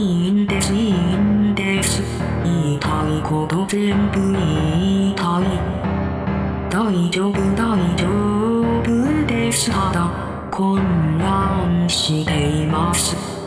いいんですいいんです。言いたいこと全部言いたい大丈夫大丈夫です。ただ混乱しています。